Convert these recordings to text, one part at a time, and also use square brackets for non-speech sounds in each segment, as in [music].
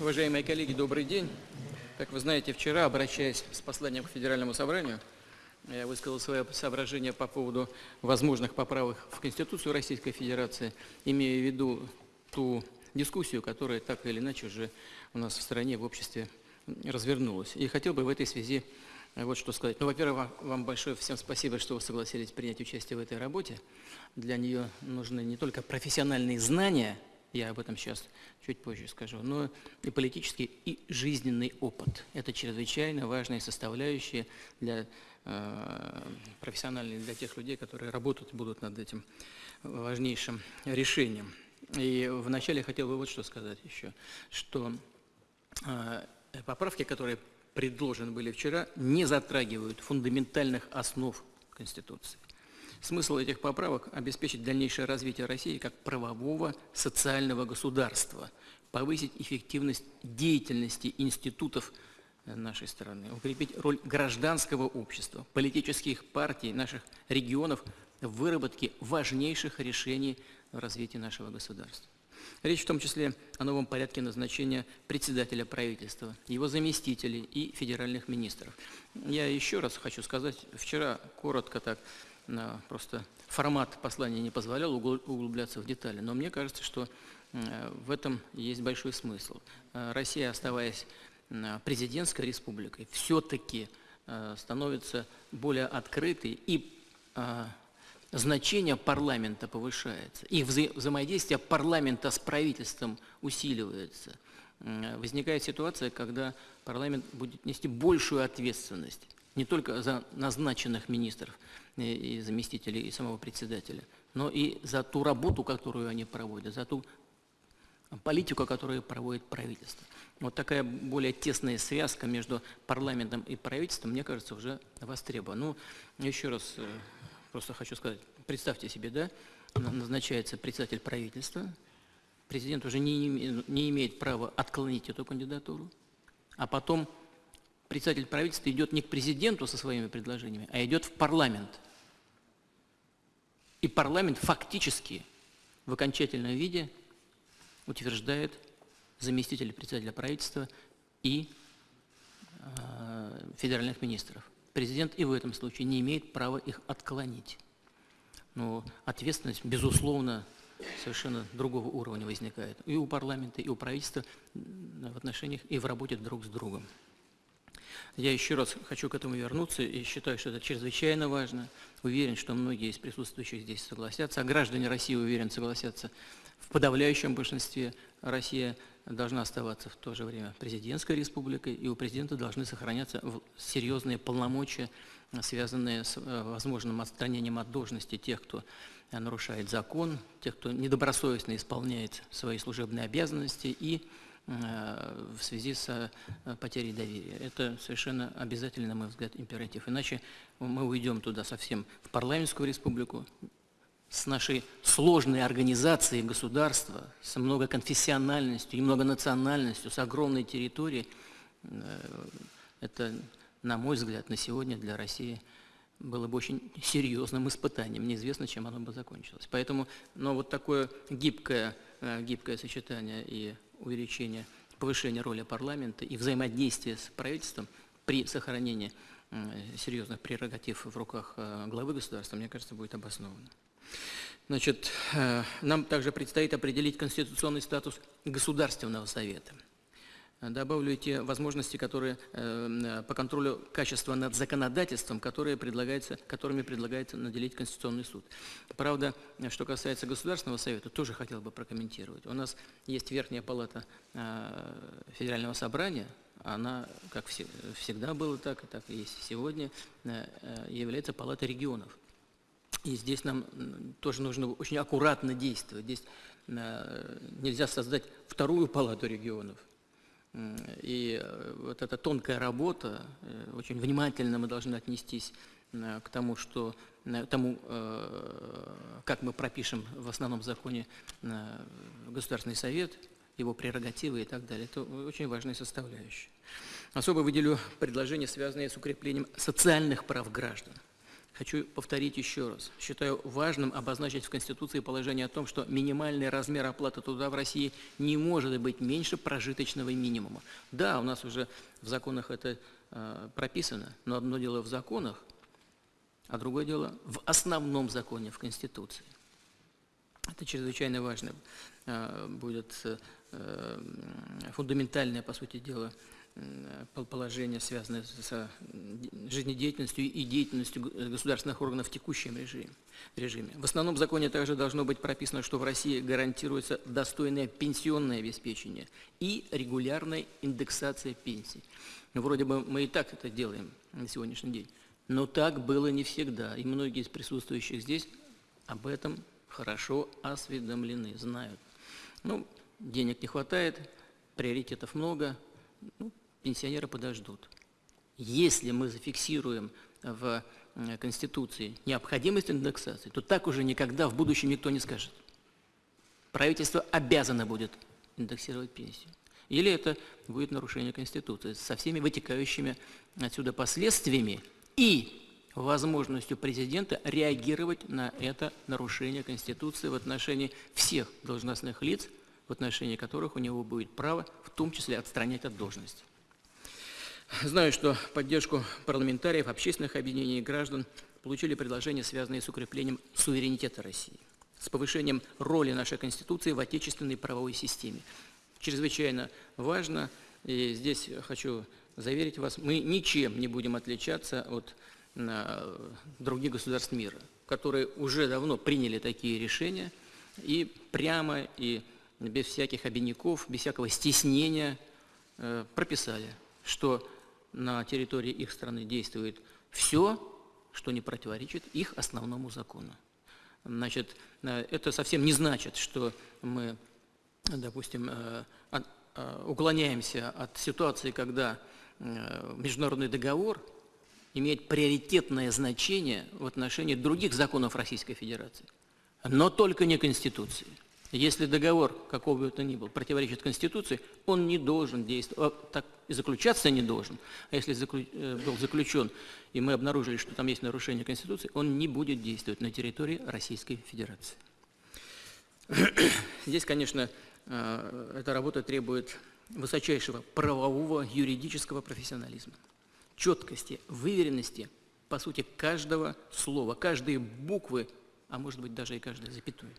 Уважаемые коллеги, добрый день. Как вы знаете, вчера, обращаясь с посланием к Федеральному собранию, я высказал свое соображение по поводу возможных поправок в Конституцию Российской Федерации, имея в виду ту дискуссию, которая так или иначе уже у нас в стране, в обществе развернулась. И хотел бы в этой связи вот что сказать. Ну, во-первых, вам большое всем спасибо, что вы согласились принять участие в этой работе. Для нее нужны не только профессиональные знания, я об этом сейчас чуть позже скажу, но и политический, и жизненный опыт. Это чрезвычайно важные составляющие для э, профессиональные для тех людей, которые работать будут над этим важнейшим решением. И вначале хотел бы вот что сказать еще, что э, поправки, которые предложены были вчера, не затрагивают фундаментальных основ Конституции. Смысл этих поправок – обеспечить дальнейшее развитие России как правового социального государства, повысить эффективность деятельности институтов нашей страны, укрепить роль гражданского общества, политических партий наших регионов в выработке важнейших решений в развитии нашего государства. Речь в том числе о новом порядке назначения председателя правительства, его заместителей и федеральных министров. Я еще раз хочу сказать, вчера коротко так, просто формат послания не позволял углубляться в детали, но мне кажется, что в этом есть большой смысл. Э, Россия, оставаясь президентской республикой, все-таки э, становится более открытой и э, значение парламента повышается, и вза взаимодействие парламента с правительством усиливается. Возникает ситуация, когда парламент будет нести большую ответственность не только за назначенных министров и заместителей и самого председателя, но и за ту работу, которую они проводят, за ту политику, которую проводит правительство. Вот такая более тесная связка между парламентом и правительством, мне кажется, уже востребована. Ну, еще раз э, просто хочу сказать, представьте себе, да, назначается председатель правительства, президент уже не, не имеет права отклонить эту кандидатуру, а потом председатель правительства идет не к президенту со своими предложениями, а идет в парламент. Парламент фактически в окончательном виде утверждает заместителя председателя правительства и э, федеральных министров. Президент и в этом случае не имеет права их отклонить. Но ответственность, безусловно, совершенно другого уровня возникает и у парламента, и у правительства в отношениях и в работе друг с другом. Я еще раз хочу к этому вернуться и считаю, что это чрезвычайно важно. Уверен, что многие из присутствующих здесь согласятся, а граждане России, уверен, согласятся в подавляющем большинстве. Россия должна оставаться в то же время президентской республикой, и у президента должны сохраняться серьезные полномочия, связанные с э, возможным отстранением от должности тех, кто нарушает закон, тех, кто недобросовестно исполняет свои служебные обязанности и в связи с потерей доверия. Это совершенно обязательно, на мой взгляд, императив. Иначе мы уйдем туда совсем в парламентскую республику, с нашей сложной организацией государства, с многоконфессиональностью и многонациональностью, с огромной территорией, э, это, на мой взгляд, на сегодня для России было бы очень серьезным испытанием. Неизвестно, чем оно бы закончилось. Поэтому, но вот такое гибкое, э, гибкое сочетание и увеличение, повышение роли парламента и взаимодействие с правительством при сохранении серьезных прерогатив в руках э, главы государства, мне кажется, будет обосновано. Значит, э, нам также предстоит определить конституционный статус Государственного Совета. Добавлю те возможности, которые э, по контролю качества над законодательством, которые предлагается, которыми предлагается наделить Конституционный суд. Правда, что касается Государственного Совета, тоже хотел бы прокомментировать. У нас есть Верхняя Палата э, Федерального Собрания, она, как всегда было так, и так и есть сегодня, является Палатой регионов. И здесь нам тоже нужно очень аккуратно действовать. Здесь э, нельзя создать вторую палату регионов. И э, вот эта тонкая работа, э, очень внимательно мы должны отнестись к тому, что, тому, как мы пропишем в основном законе Государственный совет, его прерогативы и так далее. Это очень важная составляющая. Особо выделю предложения, связанные с укреплением социальных прав граждан. Хочу повторить еще раз. Считаю важным обозначить в Конституции положение о том, что минимальный размер оплаты труда в России не может быть меньше прожиточного минимума. Да, у нас уже в законах это э, прописано, но одно дело в законах, а другое дело в основном законе, в Конституции. Это чрезвычайно важно э, будет э, фундаментальное, по сути дела, положение, связанное с жизнедеятельностью и деятельностью государственных органов в текущем режиме. режиме. В основном законе также должно быть прописано, что в России гарантируется достойное пенсионное обеспечение и регулярная индексация пенсий. Ну, вроде бы мы и так это делаем на сегодняшний день. Но так было не всегда, и многие из присутствующих здесь об этом хорошо осведомлены, знают. Ну, денег не хватает, приоритетов много, ну, пенсионеры подождут. Если мы зафиксируем в э, Конституции необходимость индексации, то так уже никогда в будущем никто не скажет. Правительство обязано будет индексировать пенсию. Или это будет нарушение Конституции со всеми вытекающими отсюда последствиями и возможностью президента реагировать на это нарушение Конституции в отношении всех должностных лиц, в отношении которых у него будет право, в том числе отстранять от должности. Знаю, что поддержку парламентариев, общественных объединений и граждан получили предложения, связанные с укреплением суверенитета России, с повышением роли нашей Конституции в отечественной правовой системе. Чрезвычайно важно, и здесь хочу заверить вас, мы ничем не будем отличаться от других государств мира, которые уже давно приняли такие решения и прямо и без всяких обиняков, без всякого стеснения э, прописали, что на территории их страны действует все, что не противоречит их основному закону. Значит, э, это совсем не значит, что мы, допустим, э, э, уклоняемся от ситуации, когда международный договор имеет приоритетное значение в отношении других законов Российской Федерации, но только не Конституции. Если договор, какого бы то ни был, противоречит Конституции, он не должен действовать, так и заключаться не должен. А если э, был заключен, и мы обнаружили, что там есть нарушение Конституции, он не будет действовать на территории Российской Федерации. [coughs] Здесь, конечно, э, эта работа требует высочайшего правового юридического профессионализма, четкости, выверенности, по сути, каждого слова, каждой буквы, а может быть даже и каждой запятой.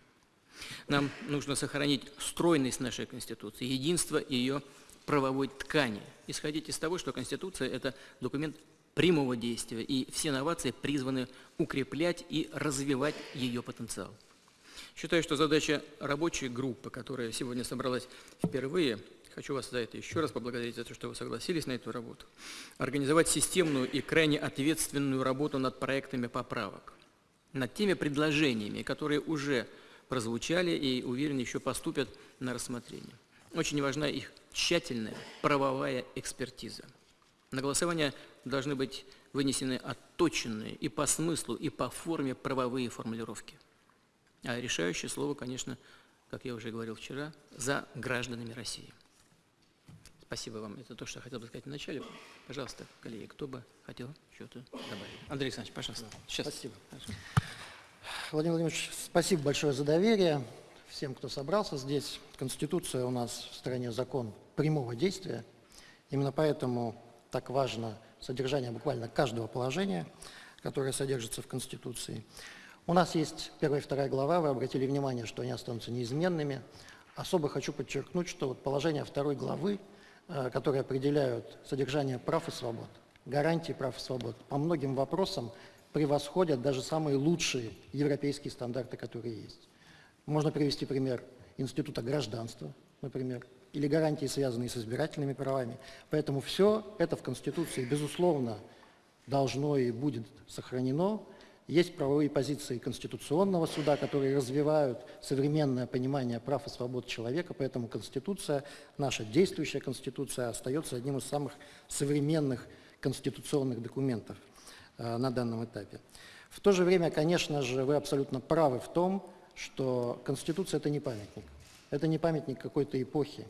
Нам нужно сохранить стройность нашей Конституции, единство ее правовой ткани. Исходить из того, что Конституция – это документ прямого действия, и все новации призваны укреплять и развивать ее потенциал. Считаю, что задача рабочей группы, которая сегодня собралась впервые, хочу вас за это еще раз поблагодарить за то, что вы согласились на эту работу, организовать системную и крайне ответственную работу над проектами поправок, над теми предложениями, которые уже прозвучали и, уверен, еще поступят на рассмотрение. Очень важна их тщательная правовая экспертиза. На голосование должны быть вынесены отточенные и по смыслу, и по форме правовые формулировки. А решающее слово, конечно, как я уже говорил вчера, за гражданами России. Спасибо вам. Это то, что я хотел бы сказать вначале. Пожалуйста, коллеги, кто бы хотел что-то добавить. Андрей Александрович, пожалуйста. Сейчас. Спасибо. Владимир Владимирович, спасибо большое за доверие всем, кто собрался здесь. Конституция у нас в стране закон прямого действия. Именно поэтому так важно содержание буквально каждого положения, которое содержится в Конституции. У нас есть первая и вторая глава, вы обратили внимание, что они останутся неизменными. Особо хочу подчеркнуть, что вот положения второй главы, э, которые определяют содержание прав и свобод, гарантии прав и свобод, по многим вопросам превосходят даже самые лучшие европейские стандарты, которые есть. Можно привести пример Института гражданства, например, или гарантии, связанные с избирательными правами. Поэтому все это в Конституции, безусловно, должно и будет сохранено. Есть правовые позиции Конституционного суда, которые развивают современное понимание прав и свобод человека, поэтому Конституция, наша действующая Конституция, остается одним из самых современных конституционных документов. Э, на данном этапе. В то же время, конечно же, вы абсолютно правы в том, что Конституция – это не памятник. Это не памятник какой-то эпохи.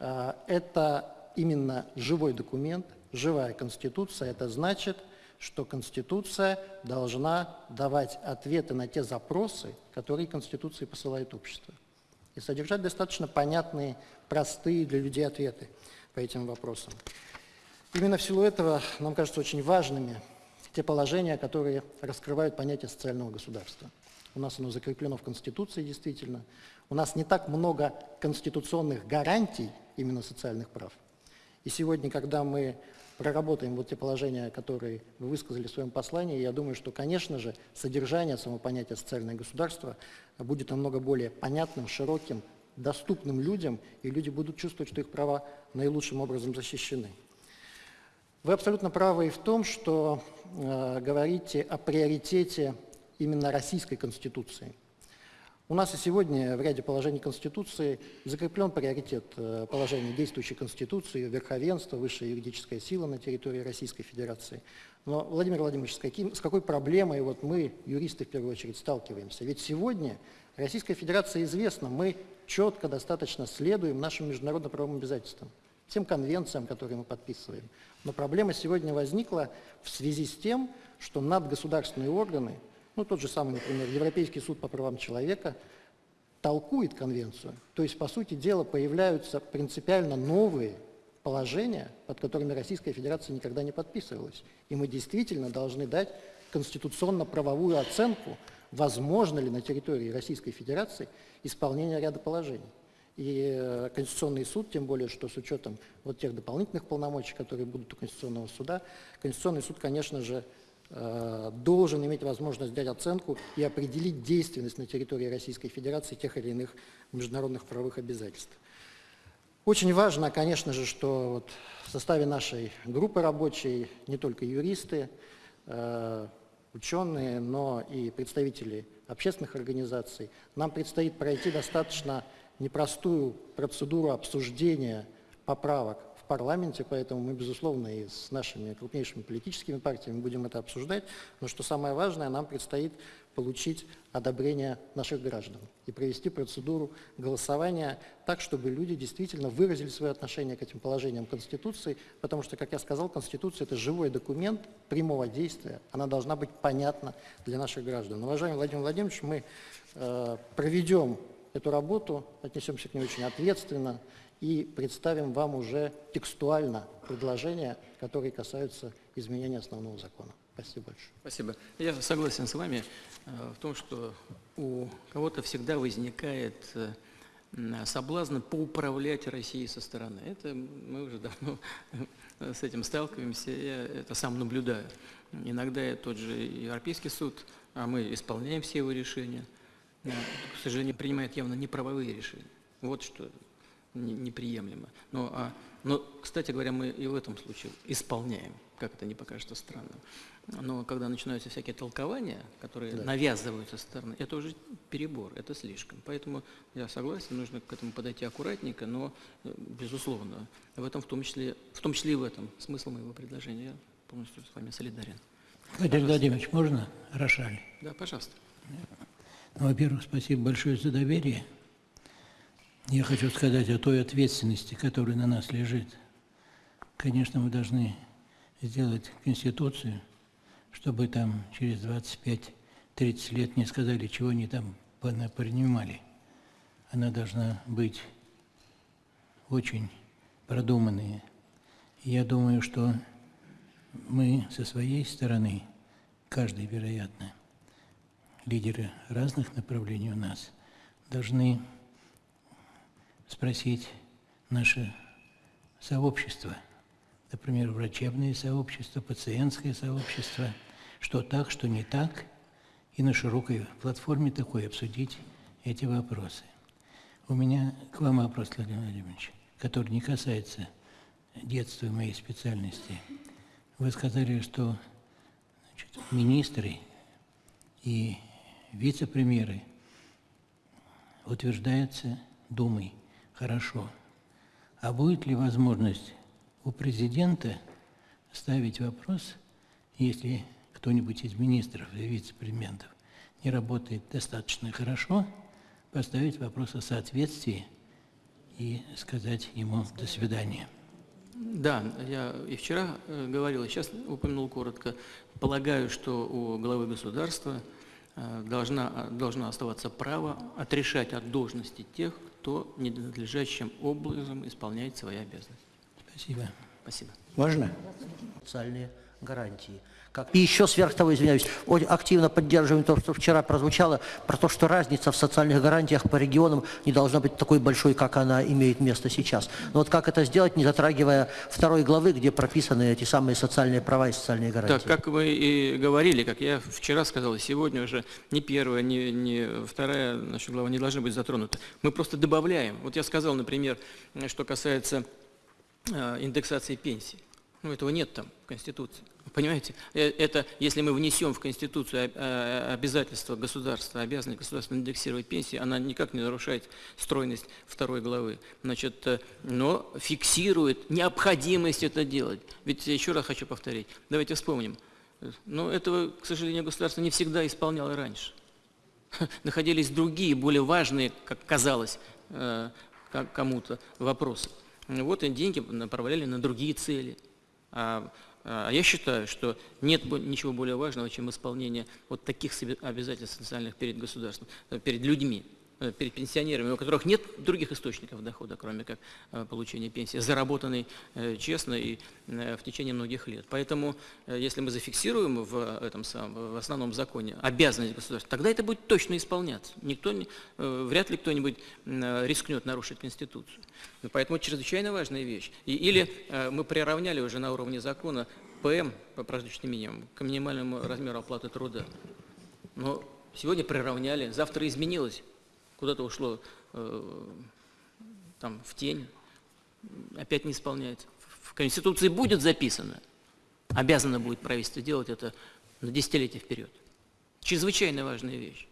Э, это именно живой документ, живая Конституция. Это значит, что Конституция должна давать ответы на те запросы, которые Конституции посылает общество. И содержать достаточно понятные, простые для людей ответы по этим вопросам. Именно в силу этого нам кажется очень важными те положения, которые раскрывают понятие социального государства. У нас оно закреплено в Конституции действительно. У нас не так много конституционных гарантий именно социальных прав. И сегодня, когда мы проработаем вот те положения, которые вы высказали в своем послании, я думаю, что, конечно же, содержание самого понятия социальное государство будет намного более понятным, широким, доступным людям, и люди будут чувствовать, что их права наилучшим образом защищены. Вы абсолютно правы и в том, что э, говорите о приоритете именно Российской Конституции – у нас и сегодня в ряде положений Конституции закреплен приоритет э, положений действующей Конституции, верховенство, высшая юридическая сила на территории Российской Федерации. Но, Владимир Владимирович, с, каким, с какой проблемой вот мы, юристы, в первую очередь, сталкиваемся? Ведь сегодня Российская Федерация известна, мы четко достаточно следуем нашим международно-правовым обязательствам, тем конвенциям, которые мы подписываем. Но проблема сегодня возникла в связи с тем, что надгосударственные органы – ну, тот же самый, например, Европейский суд по правам человека толкует конвенцию. То есть, по сути дела, появляются принципиально новые положения, под которыми Российская Федерация никогда не подписывалась. И мы действительно должны дать конституционно-правовую оценку, возможно ли на территории Российской Федерации исполнение ряда положений. И э, Конституционный суд, тем более, что с учетом вот тех дополнительных полномочий, которые будут у Конституционного суда, Конституционный суд, конечно же, Э, должен иметь возможность дать оценку и определить действенность на территории Российской Федерации тех или иных международных правовых обязательств. Очень важно, конечно же, что вот в составе нашей группы рабочей не только юристы, э, ученые, но и представители общественных организаций. Нам предстоит пройти достаточно непростую процедуру обсуждения поправок парламенте, поэтому мы, безусловно, и с нашими крупнейшими политическими партиями будем это обсуждать. Но что самое важное, нам предстоит получить одобрение наших граждан и провести процедуру голосования так, чтобы люди действительно выразили свое отношение к этим положениям Конституции, потому что, как я сказал, Конституция – это живой документ прямого действия, она должна быть понятна для наших граждан. Уважаемый Владимир Владимирович, мы э, проведем эту работу, отнесемся к ней очень ответственно, и представим вам уже текстуально предложения, которые касаются изменения основного закона. Спасибо большое. Спасибо. Я согласен с вами э, в том, что у кого-то всегда возникает э, соблазн поуправлять Россией со стороны. Это мы уже давно с этим сталкиваемся, я это сам наблюдаю. Иногда тот же Европейский суд, а мы исполняем все его решения, к сожалению, принимает явно неправовые решения. Вот что неприемлемо. Но, а, но, кстати говоря, мы и в этом случае исполняем, как это не покажется странным. Но когда начинаются всякие толкования, которые да. навязываются со стороны, это уже перебор, это слишком. Поэтому я согласен, нужно к этому подойти аккуратненько, но, э, безусловно, в этом в том числе, в том числе и в этом смысл моего предложения. Я полностью с вами солидарен. Владимир Владимирович, можно Рошаль? Да, пожалуйста. Ну, во-первых, спасибо большое за доверие. Я хочу сказать о той ответственности, которая на нас лежит. Конечно, мы должны сделать Конституцию, чтобы там через 25-30 лет не сказали, чего они там принимали. Она должна быть очень продуманной. Я думаю, что мы со своей стороны, каждый, вероятно, лидеры разных направлений у нас, должны спросить наше сообщество, например, врачебное сообщество, пациентское сообщество, что так, что не так, и на широкой платформе такой обсудить эти вопросы. У меня к вам вопрос, Владимир Владимирович, который не касается детства моей специальности. Вы сказали, что значит, министры и вице-премьеры утверждаются Думой – Хорошо. А будет ли возможность у президента ставить вопрос, если кто-нибудь из министров или вице-премьеров не работает достаточно хорошо, поставить вопрос о соответствии и сказать ему «до свидания». Да, я и вчера э, говорил, и сейчас упомянул коротко. Полагаю, что у главы государства должна, должно оставаться право отрешать от должности тех, кто ненадлежащим образом исполняет свои обязанности. Спасибо. Спасибо. Можно? социальные гарантии. Как... И еще сверх того, извиняюсь, активно поддерживаем то, что вчера прозвучало, про то, что разница в социальных гарантиях по регионам не должна быть такой большой, как она имеет место сейчас. Но вот как это сделать, не затрагивая второй главы, где прописаны эти самые социальные права и социальные гарантии? Так, как вы и говорили, как я вчера сказал, и сегодня уже ни первая, ни, ни вторая наша глава не должны быть затронуты. Мы просто добавляем. Вот я сказал, например, что касается э, индексации пенсий. Ну, этого нет там в Конституции. Понимаете? Э, это, если мы внесем в Конституцию обязательство государства, обязанность государства индексировать пенсии, она никак не нарушает стройность второй главы. Значит, э, но фиксирует необходимость это делать. Ведь еще раз хочу повторить, давайте вспомним. Но этого, к сожалению, государство не всегда исполняло раньше. [laughs] Находились другие, более важные, как казалось э, кому-то, вопросы. Вот и деньги направляли на другие цели. А, а я считаю, что нет ничего более важного, чем исполнение вот таких обязательств социальных перед государством, э, перед людьми. Э, перед пенсионерами, у которых нет других источников дохода, кроме как э, получения пенсии, заработанной э, честно и в течение многих лет. Поэтому, если мы зафиксируем в, этом самом, в основном законе обязанность государства, тогда это будет точно исполняться. Никто, вряд ли кто-нибудь рискнет нарушить Конституцию. Поэтому чрезвычайно важная вещь. И, или мы приравняли уже на уровне закона ПМ по прожиточным минимуму к минимальному размеру оплаты труда. Но сегодня приравняли, завтра изменилось куда-то ушло э, там, в тень, опять не исполняется. В Конституции будет записано, обязано будет правительство делать это на десятилетия вперед. Чрезвычайно важная вещь.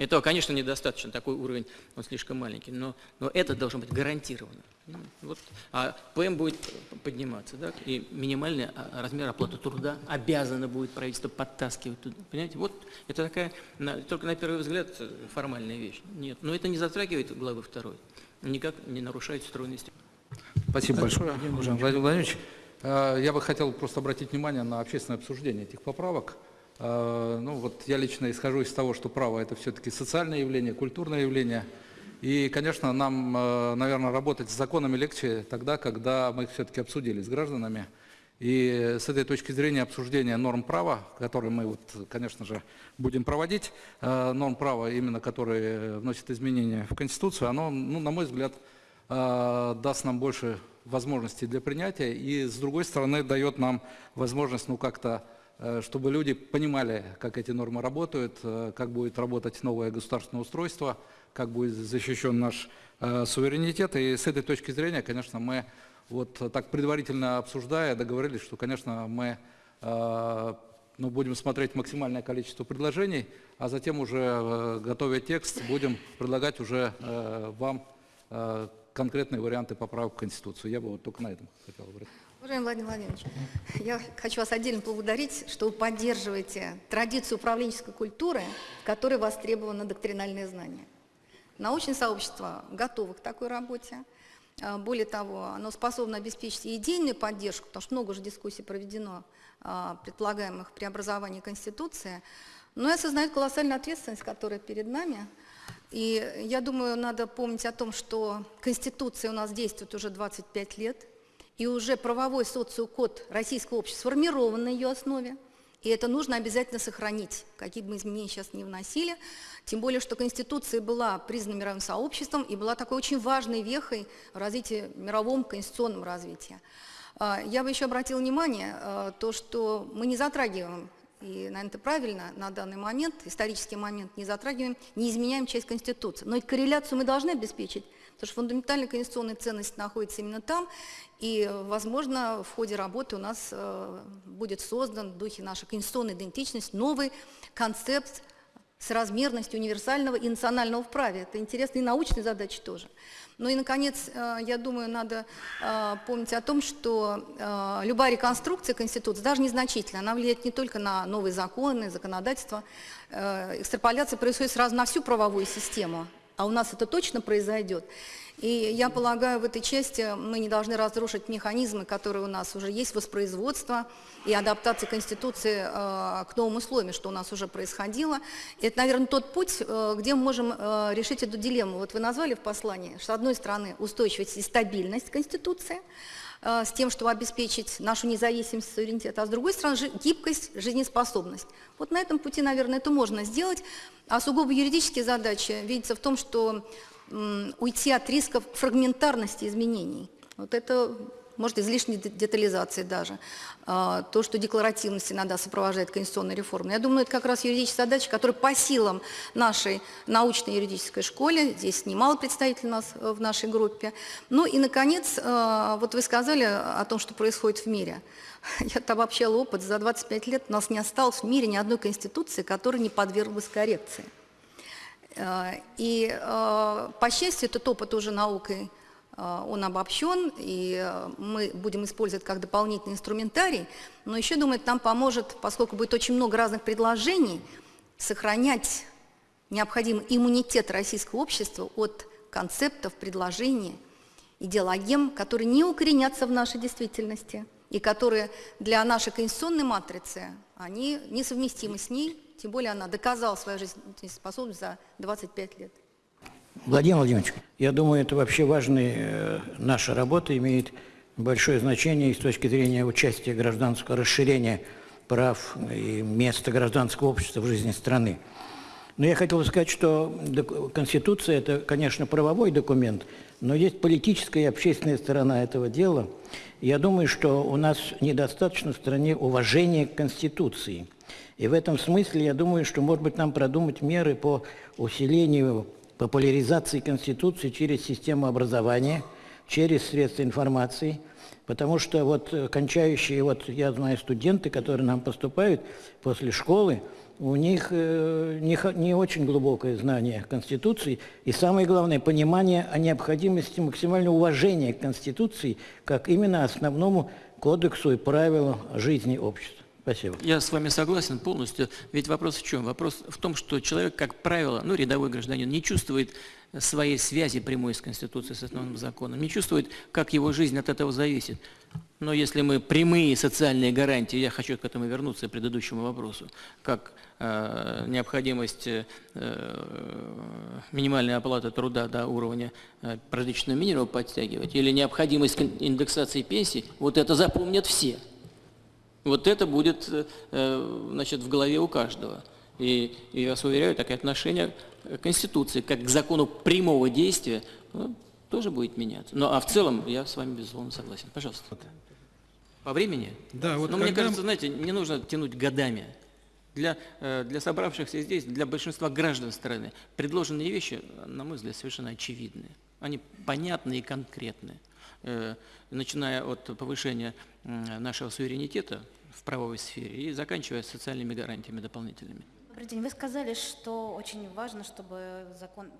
Этого, конечно, недостаточно, такой уровень, он слишком маленький, но, но это должно быть гарантировано. Ну, вот, а ПМ будет подниматься, да, и минимальный а, размер оплаты труда обязано будет правительство подтаскивать туда. Понимаете, вот это такая, на, только на первый взгляд, формальная вещь. Нет, но это не затрагивает главы второй, никак не нарушает стройности. Спасибо большое, Владимир Владимирович. Э, я бы хотел просто обратить внимание на общественное обсуждение этих поправок. Э, ну вот я лично исхожу из того, что право – это все-таки социальное явление, культурное явление. И, конечно, нам, э, наверное, работать с законами легче тогда, когда мы их все-таки обсудили с гражданами. И с этой точки зрения обсуждения норм права, которые мы, вот, конечно же, будем проводить, э, норм права, именно которые вносят изменения в Конституцию, оно, ну, на мой взгляд, даст нам больше возможностей для принятия и, с другой стороны, дает нам возможность ну, как-то чтобы люди понимали, как эти нормы работают, э, как будет работать новое государственное устройство, как будет защищен наш э, суверенитет. И с этой точки зрения, конечно, мы вот так предварительно обсуждая, договорились, что, конечно, мы ну, будем смотреть максимальное количество предложений, а затем уже, готовя текст, будем предлагать уже вам конкретные варианты поправок в Конституцию. Я бы вот только на этом хотел обратить. Уважаемый Владимир Владимирович, я хочу вас отдельно поблагодарить, что вы поддерживаете традицию управленческой культуры, в которой востребовано доктринальное знание. Научное сообщество готово к такой работе. А, более того, оно способно обеспечить и идейную поддержку, потому что много уже дискуссий проведено а, предполагаемых преобразований Конституции, но и осознает колоссальную ответственность, которая перед нами. И я думаю, надо помнить о том, что Конституция у нас действует уже 25 лет, и уже правовой социокод российского общества сформирован на ее основе, и это нужно обязательно сохранить, какие бы мы изменения сейчас не вносили, тем более, что Конституция была признана мировым сообществом и была такой очень важной вехой в развитии, мировом конституционном развитии. А, я бы еще обратила внимание, а, то, что мы не затрагиваем и, наверное, это правильно, на данный момент, исторический момент не затрагиваем, не изменяем часть Конституции. Но и корреляцию мы должны обеспечить, потому что фундаментальная конституционная ценность находится именно там, и, возможно, в ходе работы у нас э, будет создан в духе нашей конституционной идентичности новый концепт с размерностью универсального и национального в праве. Это интересные научные задачи тоже. Ну и, наконец, э, я думаю, надо э, помнить о том, что э, любая реконструкция Конституции, даже незначительная, она влияет не только на новые законы, законодательство. Экстраполяция происходит сразу на всю правовую систему, а у нас это точно произойдет. И я полагаю, в этой части мы не должны разрушить механизмы, которые у нас уже есть, воспроизводство и адаптация Конституции э, к новым условиям, что у нас уже происходило. И это, наверное, тот путь, э, где мы можем э, решить эту дилемму. Вот вы назвали в послании, что, с одной стороны, устойчивость и стабильность Конституции, э, с тем, чтобы обеспечить нашу независимость, суверенитет, а с другой стороны, гибкость, жизнеспособность. Вот на этом пути, наверное, это можно сделать. А сугубо юридические задачи видятся в том, что уйти от рисков фрагментарности изменений. Вот это может, излишней детализации даже, а, то, что декларативность иногда сопровождает конституционной реформой. Я думаю, это как раз юридическая задача, которая по силам нашей научной юридической школе, здесь немало представителей у нас э, в нашей группе. Ну и, наконец, э, вот вы сказали о том, что происходит в мире. [laughs] Я обобщала опыт, за 25 лет у нас не осталось в мире ни одной конституции, которая не подверглась коррекции. Э, и, э, по счастью, этот опыт уже наукой, э, он обобщен, и мы будем использовать как дополнительный инструментарий, но еще, думаю, нам поможет, поскольку будет очень много разных предложений, сохранять необходимый иммунитет российского общества от концептов, предложений, идеологем, которые не укоренятся в нашей действительности и которые для нашей конституционной матрицы, они несовместимы с ней, тем более она доказала свою жизнеспособность за 25 лет. Владимир Владимирович, я думаю, это вообще важная э, наша работа, имеет большое значение и с точки зрения участия гражданского расширения прав и места гражданского общества в жизни страны. Но я хотел бы сказать, что Конституция – это, конечно, правовой документ, но есть политическая и общественная сторона этого дела. Я думаю, что у нас недостаточно в стране уважения к Конституции – и в этом смысле я думаю, что, может быть, нам продумать меры по усилению популяризации Конституции через систему образования, через средства информации, потому что вот кончающие, вот я знаю, студенты, которые нам поступают после школы, у них э, не, не очень глубокое знание Конституции и, самое главное, понимание о необходимости максимального уважения к Конституции как именно основному кодексу и правилу жизни общества. Спасибо. Я с вами согласен полностью. Ведь вопрос в чем? Вопрос в том, что человек, как правило, ну, рядовой гражданин, не чувствует своей связи прямой с Конституцией, с основным законом, не чувствует, как его жизнь от этого зависит. Но если мы прямые социальные гарантии, я хочу к этому вернуться, к предыдущему вопросу, как э, необходимость э, минимальной оплаты труда до уровня э, прожиточного минимума подтягивать, или необходимость индексации пенсий, вот это запомнят все – вот это будет э, значит, в голове у каждого. И, и я вас уверяю, такое отношение к Конституции, как к закону прямого действия, ну, тоже будет меняться. Ну, а в целом я с вами, безусловно, согласен. Пожалуйста. По времени? Да, вот Но когда... мне кажется, знаете, не нужно тянуть годами. Для, э, для собравшихся здесь, для большинства граждан страны, предложенные вещи, на мой взгляд, совершенно очевидны. Они понятны и конкретны. Э, начиная от повышения нашего суверенитета в правовой сфере и заканчивая социальными гарантиями дополнительными. Добрый день. Вы сказали, что очень важно, чтобы закон,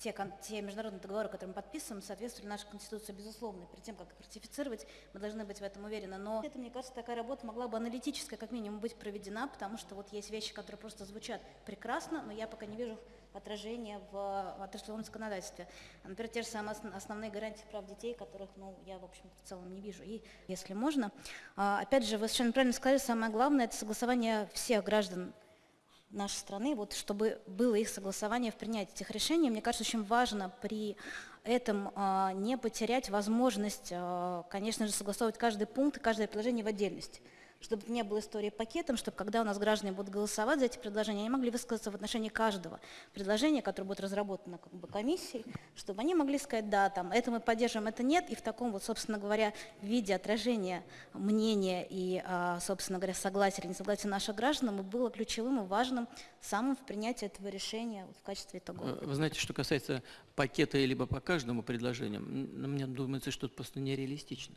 те, те международные договоры, которые мы подписываем, соответствовали нашей Конституции, безусловно. Перед тем, как их ратифицировать, мы должны быть в этом уверены. Но это, мне кажется, такая работа могла бы аналитическая, как минимум, быть проведена, потому что вот есть вещи, которые просто звучат прекрасно, но я пока не вижу отражения в отраслевом законодательстве. Например, те же самые основные гарантии прав детей, которых ну, я, в общем в целом не вижу. И если можно, а, опять же, вы совершенно правильно сказали, самое главное – это согласование всех граждан нашей страны, вот, чтобы было их согласование в принятии этих решений. Мне кажется, очень важно при этом а, не потерять возможность, а, конечно же, согласовывать каждый пункт и каждое предложение в отдельности чтобы не было истории пакетом, чтобы когда у нас граждане будут голосовать за эти предложения, они могли высказаться в отношении каждого предложения, которое будет разработано как бы комиссией, чтобы они могли сказать, да, там, это мы поддерживаем, это нет, и в таком вот, собственно говоря, виде отражения мнения и, а, собственно говоря, согласия или несогласия наших граждан было ключевым и важным самым в принятии этого решения в качестве итога. Вы знаете, что касается пакета либо по каждому предложению, мне думается, что это просто нереалистично.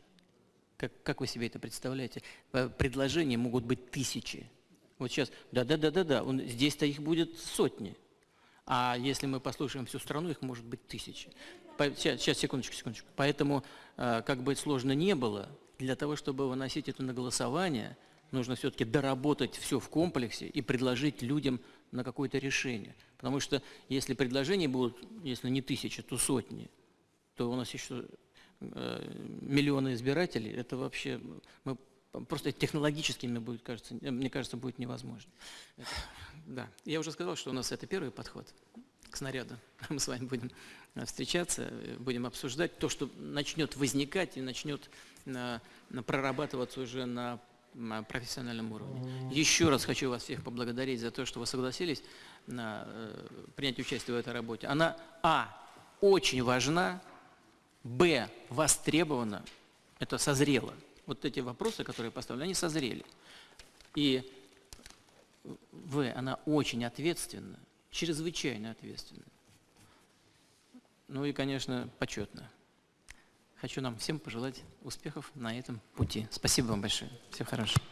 Как, как вы себе это представляете? Предложения могут быть тысячи. Вот сейчас, да-да-да-да-да, здесь-то их будет сотни. А если мы послушаем всю страну, их может быть тысячи. Сейчас, сейчас секундочку, секундочку. Поэтому, а, как бы сложно не было, для того, чтобы выносить это на голосование, нужно все-таки доработать все в комплексе и предложить людям на какое-то решение. Потому что если предложения будут, если не тысячи, то сотни, то у нас еще э, миллионы избирателей, это вообще, мы просто технологически, мне, будет, кажется, мне кажется, будет невозможно. Это, да, я уже сказал, что у нас это первый подход к снаряду. [laughs] Мы с вами будем э, встречаться, э, будем обсуждать то, что начнет возникать и начнет э, прорабатываться уже на на профессиональном уровне. Еще раз хочу вас всех поблагодарить за то, что вы согласились на, принять участие в этой работе. Она, а, очень важна, б, востребована, это созрело. Вот эти вопросы, которые поставлены, они созрели. И в, она очень ответственна, чрезвычайно ответственна. Ну и, конечно, почетно. Хочу нам всем пожелать успехов на этом пути. Спасибо вам большое. Всего хорошего.